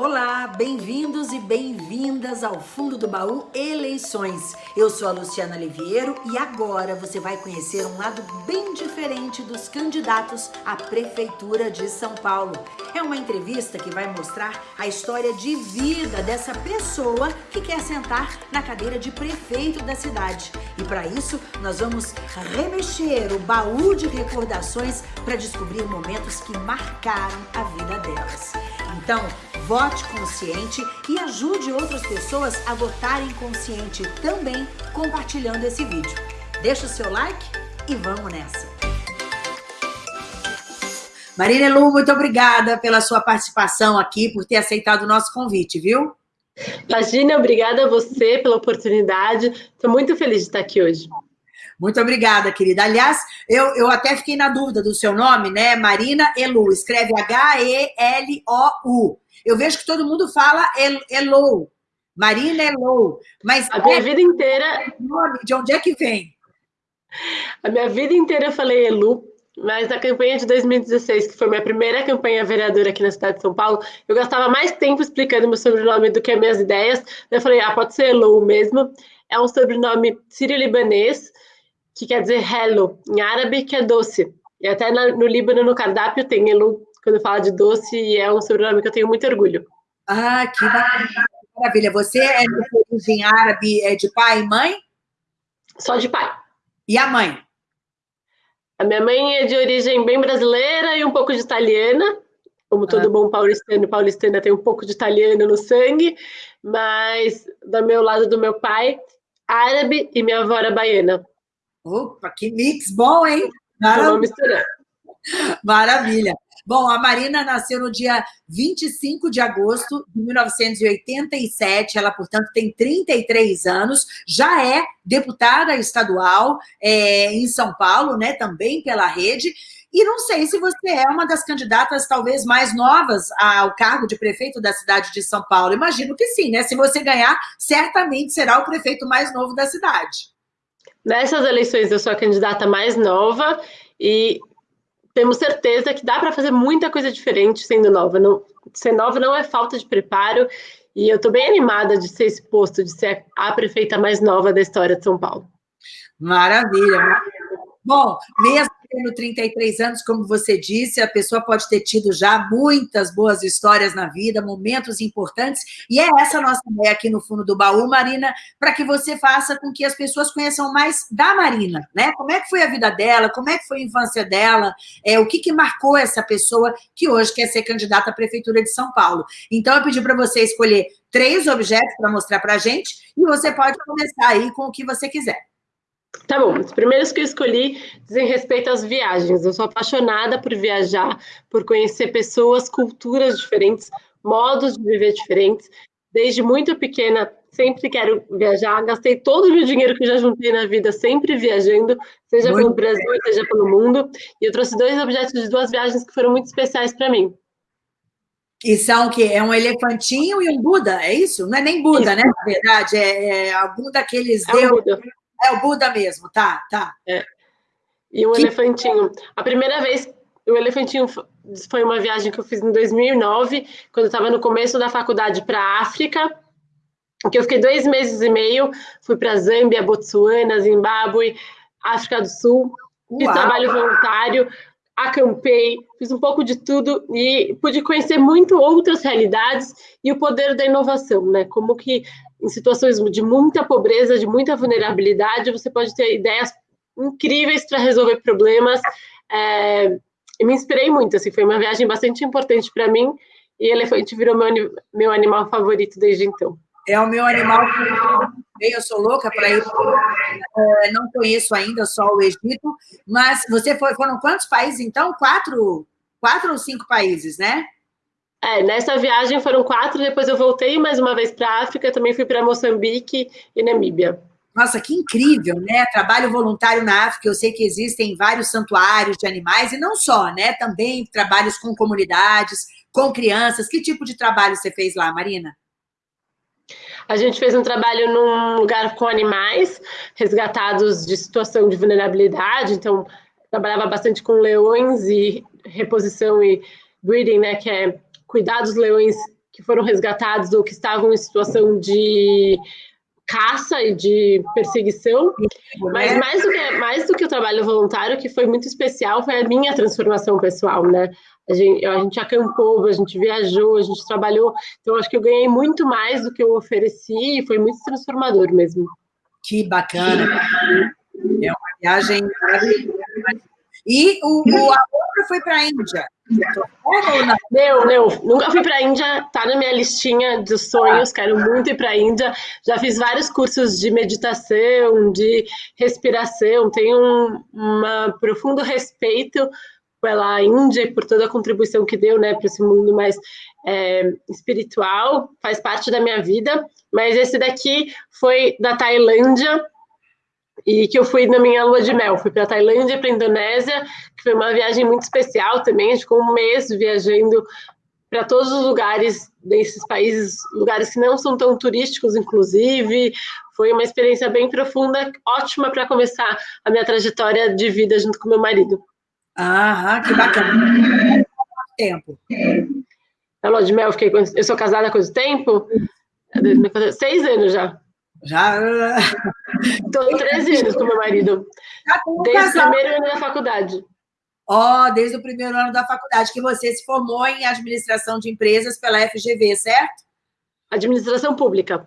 Olá, bem-vindos e bem-vindas ao Fundo do Baú Eleições. Eu sou a Luciana Liviero e agora você vai conhecer um lado bem diferente dos candidatos à Prefeitura de São Paulo. É uma entrevista que vai mostrar a história de vida dessa pessoa que quer sentar na cadeira de prefeito da cidade. E para isso, nós vamos remexer o baú de recordações para descobrir momentos que marcaram a vida delas. Então, vote consciente e ajude outras pessoas a votarem consciente também compartilhando esse vídeo. Deixa o seu like e vamos nessa! Marina Elu, muito obrigada pela sua participação aqui, por ter aceitado o nosso convite, viu? Imagina, obrigada a você pela oportunidade. Estou muito feliz de estar aqui hoje. Muito obrigada, querida. Aliás, eu, eu até fiquei na dúvida do seu nome, né? Marina Elu, escreve H-E-L-O-U. Eu vejo que todo mundo fala Elo, Marina Elo, mas... A minha é, vida inteira... Nome, de onde é que vem? A minha vida inteira eu falei Elu, mas na campanha de 2016, que foi minha primeira campanha vereadora aqui na cidade de São Paulo, eu gastava mais tempo explicando meu sobrenome do que as minhas ideias. Eu falei, ah, pode ser Elo mesmo. É um sobrenome sírio-libanês, que quer dizer hello, em árabe, que é doce. E até no Líbano, no cardápio, tem Elu, quando fala de doce, e é um sobrenome que eu tenho muito orgulho. Ah, que maravilha. Você é de origem árabe, é de pai e mãe? Só de pai. E a mãe? A minha mãe é de origem bem brasileira e um pouco de italiana, como todo ah. bom paulistano, paulistana tem um pouco de italiano no sangue, mas do meu lado do meu pai, árabe e minha avó era baiana. Opa, que mix bom, hein? Maravilha. Maravilha. Bom, a Marina nasceu no dia 25 de agosto de 1987, ela, portanto, tem 33 anos, já é deputada estadual é, em São Paulo, né, também pela rede, e não sei se você é uma das candidatas talvez mais novas ao cargo de prefeito da cidade de São Paulo. Imagino que sim, né? Se você ganhar, certamente será o prefeito mais novo da cidade. Nessas eleições eu sou a candidata mais nova e temos certeza que dá para fazer muita coisa diferente sendo nova. Não, ser nova não é falta de preparo e eu estou bem animada de ser esse posto, de ser a prefeita mais nova da história de São Paulo. Maravilha. Bom, mesmo tendo 33 anos, como você disse, a pessoa pode ter tido já muitas boas histórias na vida, momentos importantes, e é essa nossa ideia aqui no fundo do baú, Marina, para que você faça com que as pessoas conheçam mais da Marina, né? Como é que foi a vida dela, como é que foi a infância dela, é, o que, que marcou essa pessoa que hoje quer ser candidata à Prefeitura de São Paulo. Então, eu pedi para você escolher três objetos para mostrar para a gente, e você pode começar aí com o que você quiser. Tá bom, os primeiros que eu escolhi dizem respeito às viagens. Eu sou apaixonada por viajar, por conhecer pessoas, culturas diferentes, modos de viver diferentes. Desde muito pequena, sempre quero viajar. Gastei todo o meu dinheiro que já juntei na vida sempre viajando, seja muito pelo Brasil, seja pelo mundo. E eu trouxe dois objetos de duas viagens que foram muito especiais para mim. E são o quê? É um elefantinho e um Buda, é isso? Não é nem Buda, isso. né? Na verdade, é, é algum daqueles é deuses. Um é o Buda mesmo, tá, tá. É. E o que... elefantinho. A primeira vez, o elefantinho foi uma viagem que eu fiz em 2009, quando eu estava no começo da faculdade para a África, que eu fiquei dois meses e meio, fui para Zâmbia, Botsuana, Zimbábue, África do Sul, Uau. fiz trabalho voluntário, acampei, fiz um pouco de tudo e pude conhecer muito outras realidades e o poder da inovação, né? Como que em situações de muita pobreza, de muita vulnerabilidade, você pode ter ideias incríveis para resolver problemas. É, e me inspirei muito, assim, foi uma viagem bastante importante para mim e elefante virou meu, meu animal favorito desde então. É o meu animal eu sou louca para ir. É, não conheço ainda só o Egito, mas você foi, foram quantos países, então? Quatro, quatro ou cinco países, né? É, nessa viagem foram quatro, depois eu voltei mais uma vez para a África, também fui para Moçambique e Namíbia. Nossa, que incrível, né? Trabalho voluntário na África, eu sei que existem vários santuários de animais, e não só, né? Também trabalhos com comunidades, com crianças. Que tipo de trabalho você fez lá, Marina? A gente fez um trabalho num lugar com animais resgatados de situação de vulnerabilidade, então trabalhava bastante com leões e reposição e breeding, né, que é cuidar dos leões que foram resgatados ou que estavam em situação de caça e de perseguição, mas mais do, que, mais do que o trabalho voluntário, que foi muito especial, foi a minha transformação pessoal, né? A gente, a gente acampou, a gente viajou, a gente trabalhou, então acho que eu ganhei muito mais do que eu ofereci e foi muito transformador mesmo. Que bacana! É uma viagem maravilhosa. E o, o, a outra foi para a Índia. Não, não, nunca fui para a Índia, tá na minha listinha de sonhos, quero muito ir para a Índia. Já fiz vários cursos de meditação, de respiração, tenho um uma profundo respeito pela Índia e por toda a contribuição que deu né, para esse mundo mais é, espiritual, faz parte da minha vida. Mas esse daqui foi da Tailândia, e que eu fui na minha lua de mel. Fui para Tailândia, para Indonésia, que foi uma viagem muito especial também. A gente ficou um mês viajando para todos os lugares desses países, lugares que não são tão turísticos, inclusive. Foi uma experiência bem profunda, ótima para começar a minha trajetória de vida junto com meu marido. Ah, que bacana. Tempo? Na lua de mel, eu, fiquei, eu sou casada há quanto tempo? Seis anos já. Já. Estou 13 anos com meu marido. Desde o primeiro ano da faculdade. Ó, oh, desde o primeiro ano da faculdade, que você se formou em administração de empresas pela FGV, certo? Administração pública.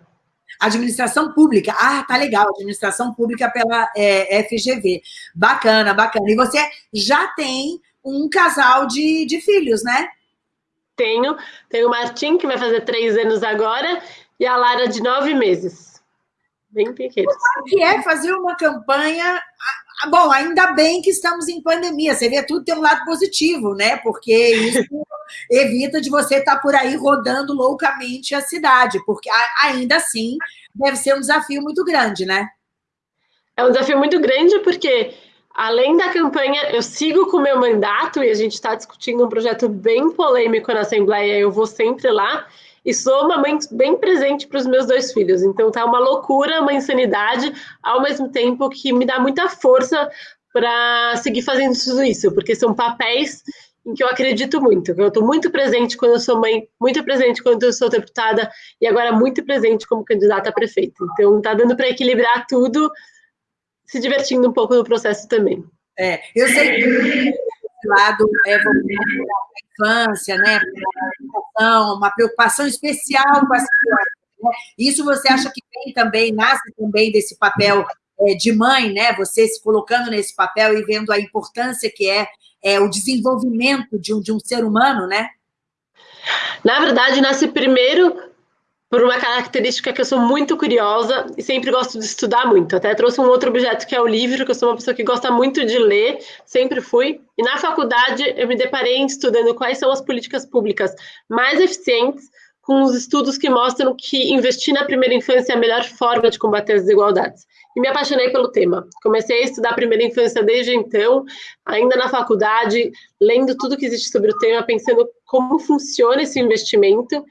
Administração pública. Ah, tá legal. Administração pública pela é, FGV. Bacana, bacana. E você já tem um casal de, de filhos, né? Tenho. Tenho o Martim, que vai fazer três anos agora, e a Lara, de nove meses bem pequenos. O que é fazer uma campanha... Bom, ainda bem que estamos em pandemia, você vê tudo tem um lado positivo, né? Porque isso evita de você estar por aí rodando loucamente a cidade, porque ainda assim deve ser um desafio muito grande, né? É um desafio muito grande porque além da campanha, eu sigo com o meu mandato e a gente está discutindo um projeto bem polêmico na Assembleia, eu vou sempre lá, e sou uma mãe bem presente para os meus dois filhos. Então tá uma loucura, uma insanidade, ao mesmo tempo que me dá muita força para seguir fazendo tudo isso, porque são papéis em que eu acredito muito. Eu estou muito presente quando eu sou mãe, muito presente quando eu sou deputada e agora muito presente como candidata a prefeita. Então tá dando para equilibrar tudo, se divertindo um pouco no processo também. É, eu sei que lado é a infância, né? uma preocupação especial com as crianças. Né? Isso você acha que vem também, nasce também desse papel é, de mãe, né? Você se colocando nesse papel e vendo a importância que é, é o desenvolvimento de um, de um ser humano, né? Na verdade, nasce primeiro por uma característica que eu sou muito curiosa e sempre gosto de estudar muito. Até trouxe um outro objeto que é o livro, que eu sou uma pessoa que gosta muito de ler, sempre fui. E na faculdade eu me deparei estudando quais são as políticas públicas mais eficientes, com os estudos que mostram que investir na primeira infância é a melhor forma de combater as desigualdades. E me apaixonei pelo tema. Comecei a estudar a primeira infância desde então, ainda na faculdade, lendo tudo que existe sobre o tema, pensando como funciona esse investimento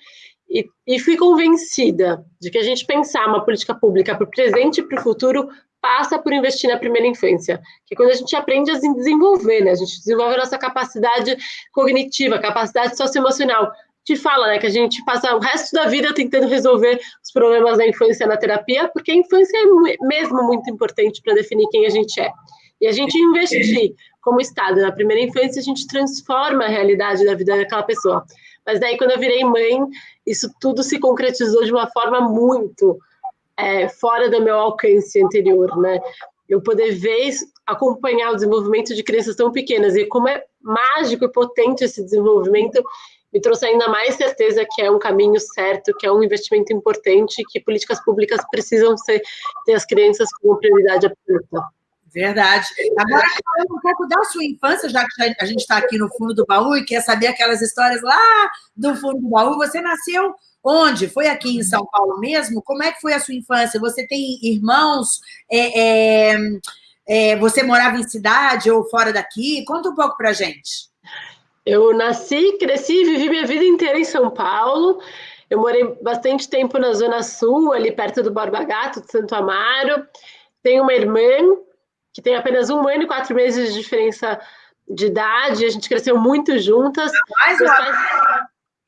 e, e fui convencida de que a gente pensar uma política pública para o presente e para o futuro passa por investir na primeira infância, que é quando a gente aprende a se desenvolver, né? A gente desenvolve a nossa capacidade cognitiva, capacidade socioemocional. Te fala, né, que a gente passa o resto da vida tentando resolver os problemas da infância na terapia, porque a infância é mesmo muito importante para definir quem a gente é. E a gente investir como Estado na primeira infância, a gente transforma a realidade da vida daquela pessoa. Mas daí, quando eu virei mãe, isso tudo se concretizou de uma forma muito é, fora do meu alcance anterior, né? Eu poder ver, acompanhar o desenvolvimento de crianças tão pequenas e como é mágico e potente esse desenvolvimento, me trouxe ainda mais certeza que é um caminho certo, que é um investimento importante, que políticas públicas precisam ser, ter as crianças como prioridade absoluta. Verdade. Agora, falando um pouco da sua infância, já que a gente está aqui no fundo do baú e quer saber aquelas histórias lá do fundo do baú, você nasceu onde? Foi aqui em São Paulo mesmo? Como é que foi a sua infância? Você tem irmãos? É, é, é, você morava em cidade ou fora daqui? Conta um pouco para gente. Eu nasci, cresci, vivi minha vida inteira em São Paulo. Eu morei bastante tempo na Zona Sul, ali perto do Borba Gato, de Santo Amaro. Tenho uma irmã que tem apenas um ano e quatro meses de diferença de idade, a gente cresceu muito juntas. Mais, pais...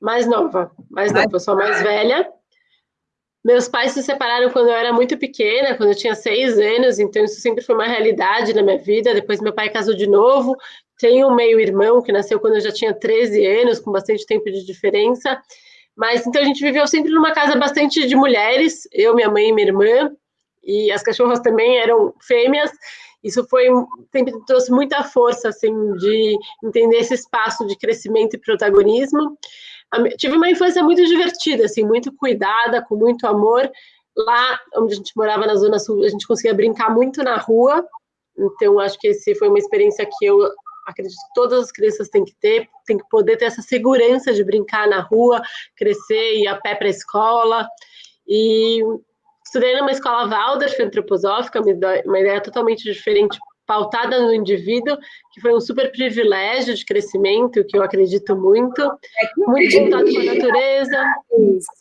Mais nova, mais nova, eu sou mais velha. Meus pais se separaram quando eu era muito pequena, quando eu tinha seis anos, então isso sempre foi uma realidade na minha vida. Depois meu pai casou de novo. Tenho um meio-irmão que nasceu quando eu já tinha 13 anos, com bastante tempo de diferença. Mas então a gente viveu sempre numa casa bastante de mulheres, eu, minha mãe e minha irmã, e as cachorras também eram fêmeas. Isso foi sempre trouxe muita força assim de entender esse espaço de crescimento e protagonismo tive uma infância muito divertida, assim, muito cuidada, com muito amor. Lá onde a gente morava na Zona Sul, a gente conseguia brincar muito na rua. Então, acho que esse foi uma experiência que eu acredito que todas as crianças têm que ter, tem que poder ter essa segurança de brincar na rua, crescer, ir a pé para a escola. E estudei numa escola Waldorf antroposófica, uma ideia totalmente diferente pautada no indivíduo, que foi um super privilégio de crescimento, que eu acredito muito, é, muito contato com a natureza.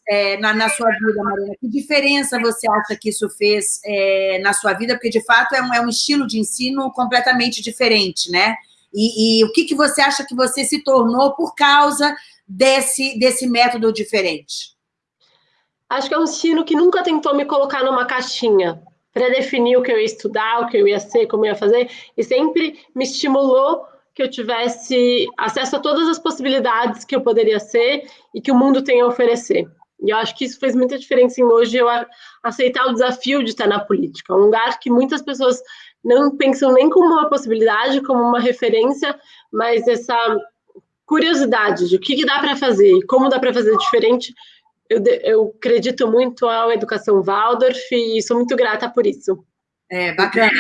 É, na, na, sua vida, Marina, que diferença você acha que isso fez é, na sua vida? Porque, de fato, é um, é um estilo de ensino completamente diferente, né? E, e, o que, que você acha que você se tornou por causa desse, desse método diferente? Acho que é um ensino que nunca tentou me colocar numa caixinha para definir o que eu ia estudar, o que eu ia ser, como eu ia fazer, e sempre me estimulou que eu tivesse acesso a todas as possibilidades que eu poderia ser e que o mundo tem a oferecer. E eu acho que isso fez muita diferença em hoje eu aceitar o desafio de estar na política, um lugar que muitas pessoas não pensam nem como uma possibilidade, como uma referência, mas essa curiosidade de o que, que dá para fazer e como dá para fazer diferente eu, eu acredito muito à educação Waldorf e sou muito grata por isso. É, bacana.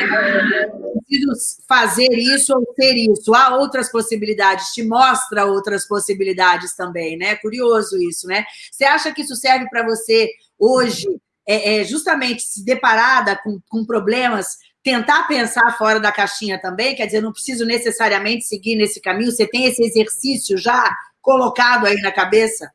Preciso fazer isso ou ser isso. Há outras possibilidades, te mostra outras possibilidades também, né? Curioso isso, né? Você acha que isso serve para você hoje, é, é, justamente se deparada com, com problemas, tentar pensar fora da caixinha também? Quer dizer, não preciso necessariamente seguir nesse caminho, você tem esse exercício já colocado aí na cabeça?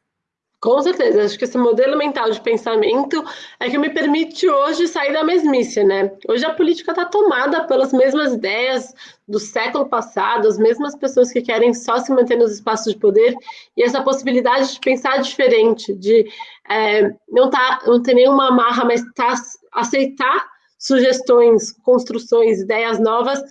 Com certeza, acho que esse modelo mental de pensamento é que me permite hoje sair da mesmice, né? Hoje a política está tomada pelas mesmas ideias do século passado, as mesmas pessoas que querem só se manter nos espaços de poder, e essa possibilidade de pensar diferente, de é, não, tá, não ter nenhuma amarra, mas tá, aceitar sugestões, construções, ideias novas,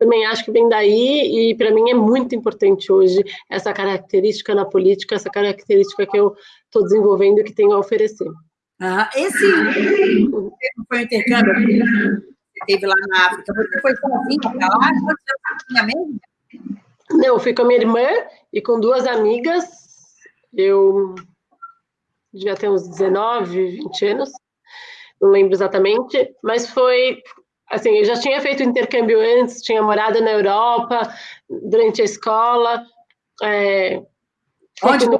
também acho que vem daí, e para mim é muito importante hoje essa característica na política, essa característica que eu estou desenvolvendo e que tenho a oferecer. Ah, esse foi o intercâmbio que você teve lá na África, você foi sozinha para lá? Você tinha mesmo? Não, eu fui com a minha irmã e com duas amigas, eu devia ter uns 19, 20 anos, não lembro exatamente, mas foi assim, eu já tinha feito intercâmbio antes, tinha morado na Europa durante a escola. É, Onde no...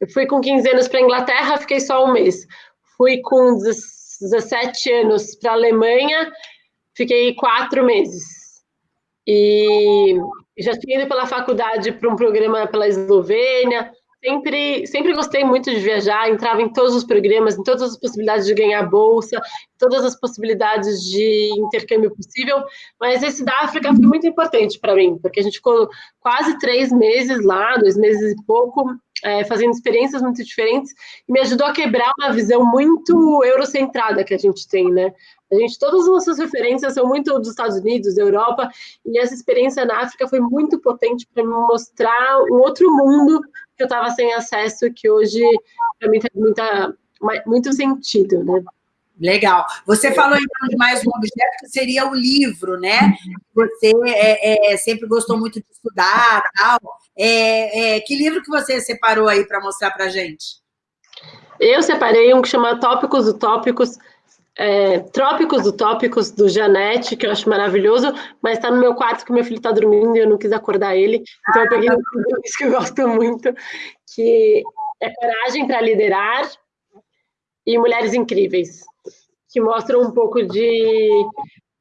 Eu fui com 15 anos para a Inglaterra, fiquei só um mês. Fui com 17 anos para a Alemanha, fiquei quatro meses. E já tinha ido pela faculdade para um programa pela Eslovênia, sempre, sempre gostei muito de viajar, entrava em todos os programas, em todas as possibilidades de ganhar bolsa, todas as possibilidades de intercâmbio possível, mas esse da África foi muito importante para mim, porque a gente ficou quase três meses lá, dois meses e pouco, é, fazendo experiências muito diferentes, e me ajudou a quebrar uma visão muito eurocentrada que a gente tem, né? A gente, todas as nossas referências são muito dos Estados Unidos, da Europa, e essa experiência na África foi muito potente para me mostrar um outro mundo que eu estava sem acesso, que hoje para mim tem muita, muito sentido, né? Legal. Você falou então de mais um objeto que seria o livro, né? Você é, é, sempre gostou muito de estudar, tal. É, é que livro que você separou aí para mostrar para gente? Eu separei um que chama Tópicos Utópicos, é, Trópicos Utópicos, do Janete, que eu acho maravilhoso, mas está no meu quarto que meu filho está dormindo e eu não quis acordar ele. Então eu peguei um que eu gosto muito, que é Coragem para Liderar e Mulheres Incríveis, que mostram um pouco de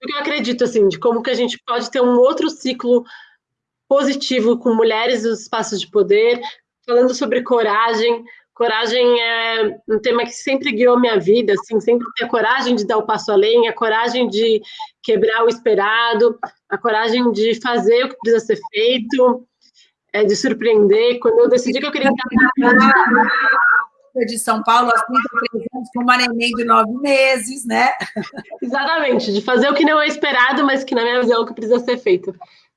do que eu acredito, assim, de como que a gente pode ter um outro ciclo positivo com mulheres nos espaços de poder, falando sobre coragem, Coragem é um tema que sempre guiou minha vida, assim, sempre ter a coragem de dar o passo além, a coragem de quebrar o esperado, a coragem de fazer o que precisa ser feito. é, de surpreender. Quando eu decidi que eu queria de São Paulo aos 33 anos, com uma neném de nove meses, né? Exatamente, de fazer o que não é esperado, mas que na minha visão é o que precisa ser feito.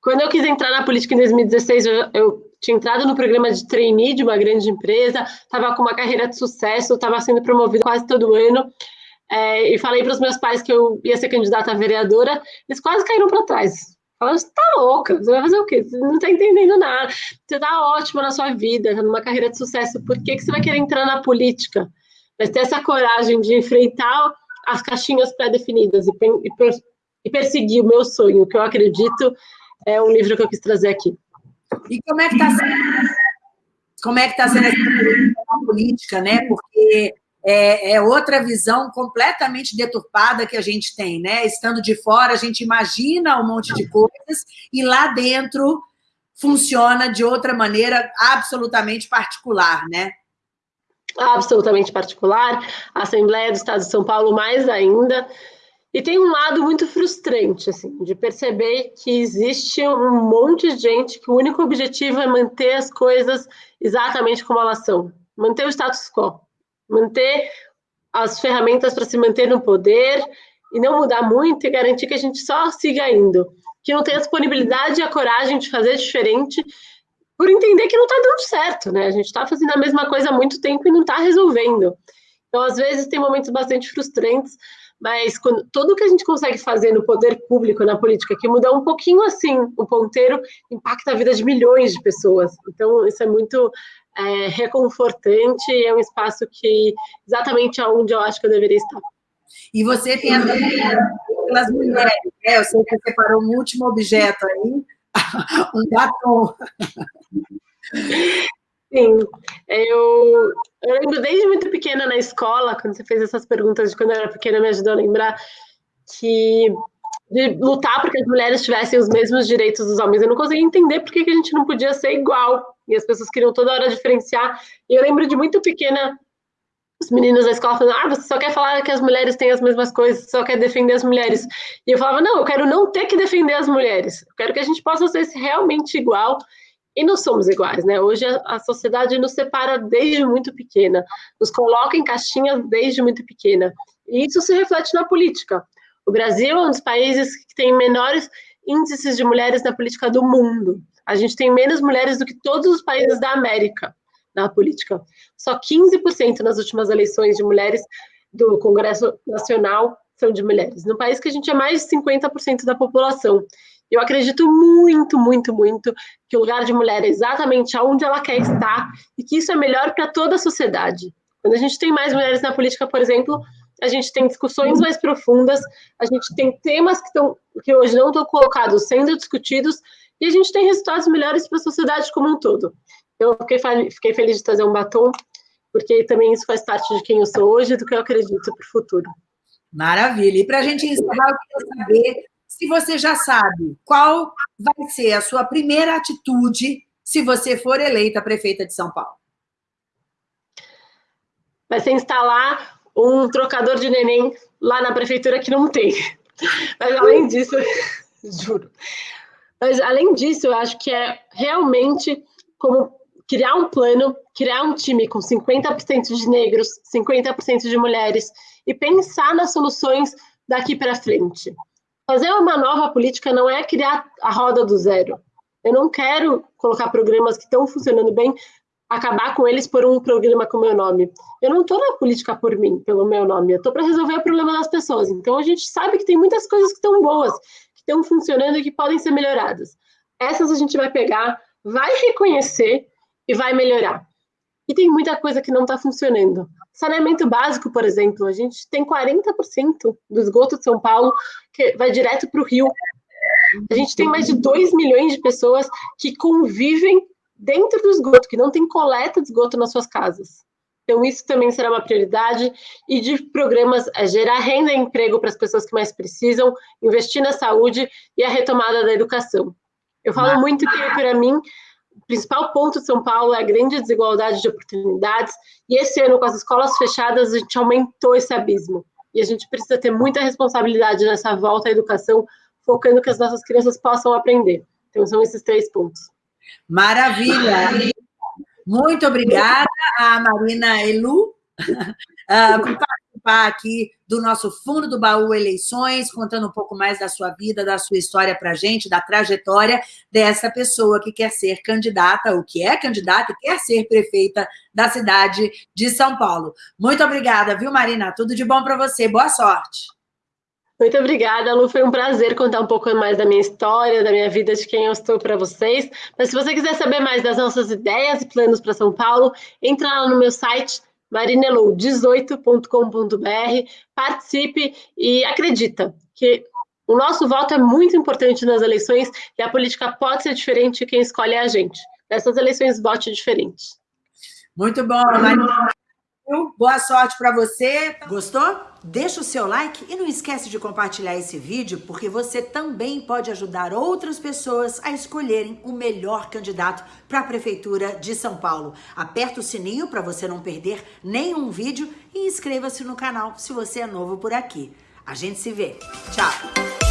Quando eu quis entrar na política em 2016, eu, eu tinha entrado no programa de trainee de uma grande empresa, estava com uma carreira de sucesso, estava sendo promovida quase todo ano, é, e falei para os meus pais que eu ia ser candidata a vereadora, eles quase caíram para trás. Falaram, você tá louca, você vai fazer o quê? Você não está entendendo nada. Você está ótima na sua vida, numa carreira de sucesso, por que, que você vai querer entrar na política? Vai ter essa coragem de enfrentar as caixinhas pré-definidas e, e, e perseguir o meu sonho, que eu acredito é um livro que eu quis trazer aqui. E como é que está sendo, como é que tá sendo essa política, né? Porque é, é, outra visão completamente deturpada que a gente tem, né? Estando de fora, a gente imagina um monte de coisas e lá dentro funciona de outra maneira absolutamente particular, né? Absolutamente particular. A Assembleia do Estado de São Paulo, mais ainda. E tem um lado muito frustrante, assim, de perceber que existe um monte de gente que o único objetivo é manter as coisas exatamente como elas são, manter o status quo, manter as ferramentas para se manter no poder e não mudar muito e garantir que a gente só siga indo, que não tem a disponibilidade e a coragem de fazer diferente por entender que não está dando certo, né? A gente está fazendo a mesma coisa há muito tempo e não está resolvendo. Então, às vezes, tem momentos bastante frustrantes, mas quando, tudo que a gente consegue fazer no poder público, na política, que mudar um pouquinho assim o ponteiro, impacta a vida de milhões de pessoas. Então, isso é muito é, reconfortante e é um espaço que exatamente aonde eu acho que eu deveria estar. E você tem a pelas mulheres, né? Eu sei que você separou um último objeto aí, um batom. Sim, eu, eu lembro desde muito pequena na escola, quando você fez essas perguntas de quando eu era pequena, me ajudou a lembrar que de lutar para que as mulheres tivessem os mesmos direitos dos homens. Eu não conseguia entender por que, a gente não podia ser igual. E as pessoas queriam toda hora diferenciar. E eu lembro de muito pequena os meninos da escola falando, ah, você só quer falar que as mulheres têm as mesmas coisas, só quer defender as mulheres. E eu falava, não, eu quero não ter que defender as mulheres. Eu quero que a gente possa ser realmente igual e não somos iguais, né? Hoje a, sociedade nos separa desde muito pequena, nos coloca em caixinhas desde muito pequena. E isso se reflete na política. O Brasil é um dos países que tem menores índices de mulheres na política do mundo. A gente tem menos mulheres do que todos os países da América na política. Só 15% nas últimas eleições de mulheres do Congresso Nacional são de mulheres. No país que a gente é mais de 50% da população. Eu acredito muito, muito, muito que o lugar de mulher é exatamente onde ela quer estar e que isso é melhor para toda a sociedade. Quando a gente tem mais mulheres na política, por exemplo, a gente tem discussões mais profundas, a gente tem temas que, estão, que hoje não estão colocados sendo discutidos e a gente tem resultados melhores para a sociedade como um todo. Eu fiquei, fiquei feliz de trazer um batom, porque também isso faz parte de quem eu sou hoje e do que eu acredito para o futuro. Maravilha. E para a gente encerrar, eu queria saber se você já sabe qual vai ser a sua primeira atitude se você for eleita prefeita de São Paulo. Vai ser instalar um trocador de neném lá na prefeitura que não tem. Mas além disso, juro. Mas além disso, eu acho que é realmente como criar um plano, criar um time com 50% de negros, 50% de mulheres e pensar nas soluções daqui para frente. Fazer uma nova política não é criar a roda do zero. Eu não quero colocar programas que estão funcionando bem, acabar com eles por um programa com meu nome. Eu não estou na política por mim, pelo meu nome. Eu estou para resolver o problema das pessoas. Então a gente sabe que tem muitas coisas que estão boas, que estão funcionando e que podem ser melhoradas. Essas a gente vai pegar, vai reconhecer e vai melhorar. E tem muita coisa que não está funcionando. Saneamento básico, por exemplo, a gente tem 40% do esgoto de São Paulo que vai direto para o rio. A gente tem mais de 2 milhões de pessoas que convivem dentro do esgoto, que não tem coleta de esgoto nas suas casas. Então, isso também será uma prioridade. E de programas é gerar renda e emprego para as pessoas que mais precisam, investir na saúde e a retomada da educação. Eu falo muito que, para mim, principal ponto de São Paulo é a grande desigualdade de oportunidades, e esse ano, com as escolas fechadas, a gente aumentou esse abismo. E a gente precisa ter muita responsabilidade nessa volta à educação, focando que as nossas crianças possam aprender. Então, são esses três pontos. Maravilha! Muito obrigada a Marina Elu uh, participar aqui do nosso Fundo do Baú Eleições, contando um pouco mais da sua vida, da sua história para a gente, da trajetória dessa pessoa que quer ser candidata, ou que é candidata e quer ser prefeita da cidade de São Paulo. Muito obrigada, viu, Marina? Tudo de bom para você. Boa sorte. Muito obrigada, Lu. Foi um prazer contar um pouco mais da minha história, da minha vida, de quem eu estou para vocês. Mas se você quiser saber mais das nossas ideias e planos para São Paulo, entra lá no meu site marinelou18.com.br, participe e acredita que o nosso voto é muito importante nas eleições e a política pode ser diferente quem escolhe a gente. Nessas eleições, vote diferente. Muito bom, Marina. Boa sorte para você. Gostou? Deixa o seu like e não esquece de compartilhar esse vídeo, porque você também pode ajudar outras pessoas a escolherem o melhor candidato para a Prefeitura de São Paulo. Aperta o sininho para você não perder nenhum vídeo e inscreva-se no canal se você é novo por aqui. A gente se vê. Tchau!